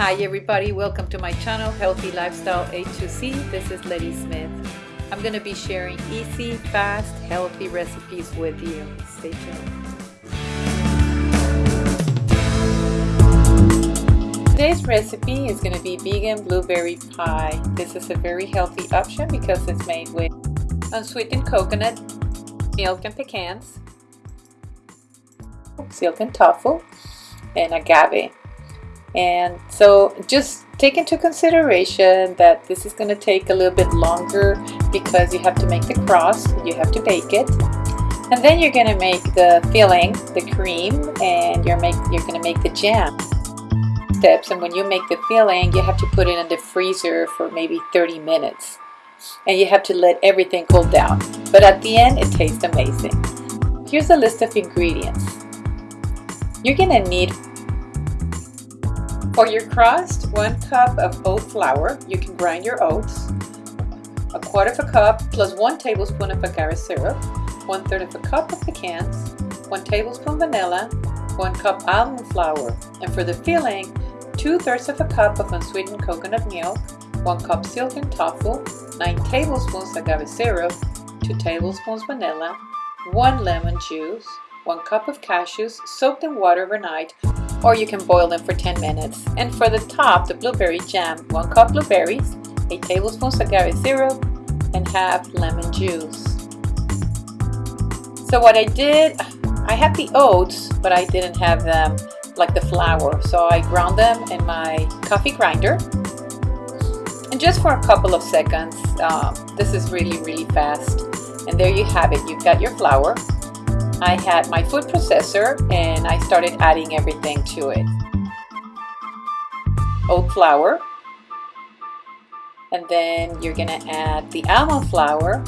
Hi everybody, welcome to my channel Healthy Lifestyle A2C. This is Letty Smith. I'm going to be sharing easy, fast, healthy recipes with you. Stay tuned. Today's recipe is going to be vegan blueberry pie. This is a very healthy option because it's made with unsweetened coconut, milk and pecans, silken tofu, and agave. And so just take into consideration that this is going to take a little bit longer because you have to make the crust, you have to bake it. And then you're going to make the filling, the cream, and you're make you're going to make the jam steps. And when you make the filling, you have to put it in the freezer for maybe 30 minutes. And you have to let everything cool down. But at the end, it tastes amazing. Here's a list of ingredients. You're going to need for your crust, one cup of oat flour. You can grind your oats. A quarter of a cup plus one tablespoon of agave syrup. One third of a cup of pecans. One tablespoon vanilla. One cup almond flour. And for the filling, two thirds of a cup of unsweetened coconut milk. One cup silken tofu. Nine tablespoons agave syrup. Two tablespoons vanilla. One lemon juice. One cup of cashews soaked in water overnight or you can boil them for 10 minutes. And for the top, the blueberry jam, 1 cup blueberries, 8 tablespoons agave syrup, and half lemon juice. So what I did, I had the oats, but I didn't have them like the flour. So I ground them in my coffee grinder. And just for a couple of seconds, um, this is really, really fast. And there you have it. You've got your flour. I had my food processor and I started adding everything to it. Oat flour. And then you're gonna add the almond flour,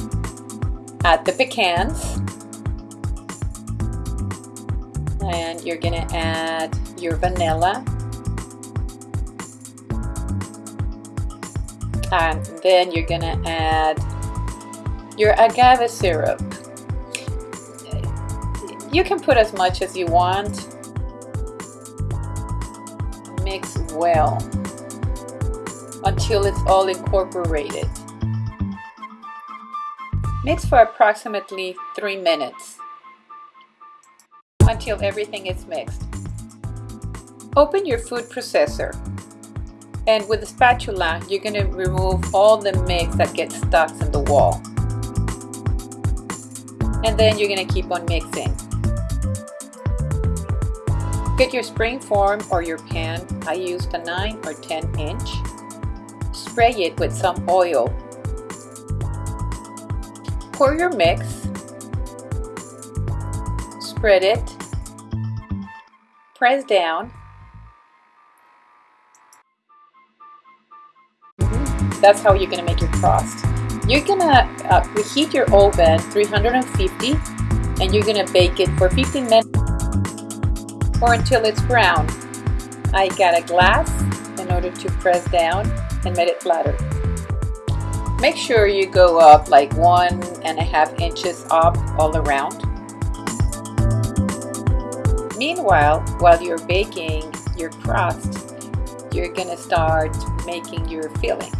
add the pecans, and you're gonna add your vanilla, and then you're gonna add your agave syrup. You can put as much as you want. Mix well until it's all incorporated. Mix for approximately 3 minutes until everything is mixed. Open your food processor and with a spatula you're going to remove all the mix that gets stuck in the wall. And then you're going to keep on mixing. Get your spring form or your pan. I used a 9 or 10 inch. Spray it with some oil. Pour your mix. Spread it. Press down. That's how you're to make your crust. You're to uh, reheat your oven 350 and you're to bake it for 15 minutes or until it's brown. I got a glass in order to press down and make it flatter. Make sure you go up like one and a half inches up all around. Meanwhile, while you're baking your crust, you're gonna start making your filling.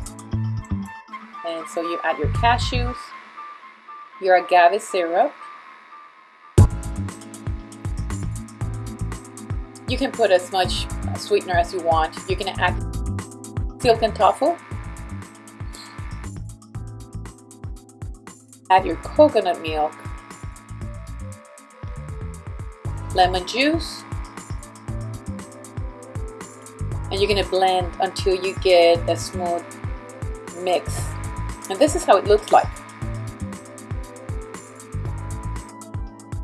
And so you add your cashews, your agave syrup, You can put as much sweetener as you want. Going to add silken tofu. Add your coconut milk, lemon juice, and you're to blend until you get a smooth mix. And this is how it looks like.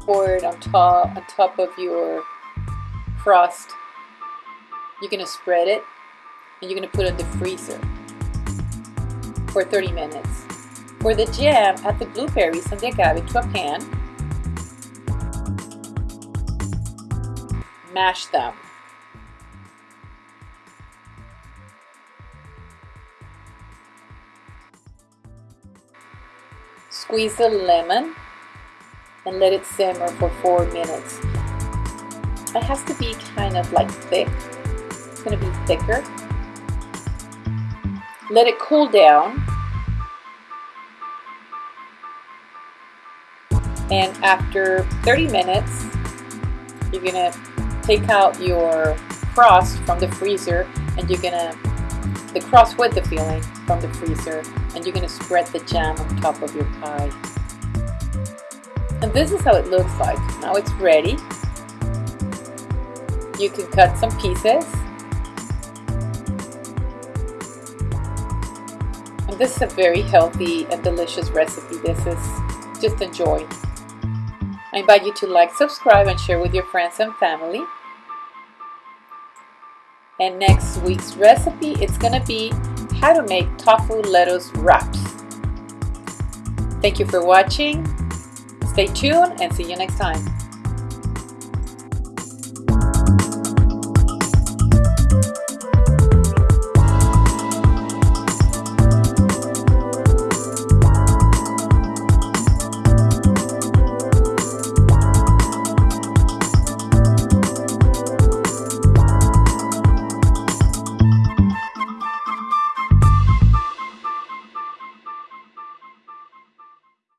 Pour it on top, on top of your crust. You're to spread it and you're to put it in the freezer for 30 minutes. For the jam, add the blueberries and the agave to a pan. Mash them. Squeeze the lemon and let it simmer for 4 minutes. It has to be kind of like thick. It's going to be thicker Let it cool down. And after 30 minutes, you're gonna take out your crust from the freezer and you're gonna the crust with the filling from the freezer and you're gonna spread the jam on top of your pie. And this is how it looks like. Now it's ready. You can cut some pieces. And this is a very healthy and delicious recipe. This is just enjoy. I invite you to like, subscribe, and share with your friends and family. And next week's recipe, it's gonna be how to make tofu lettuce wraps. Thank you for watching. Stay tuned and see you next time.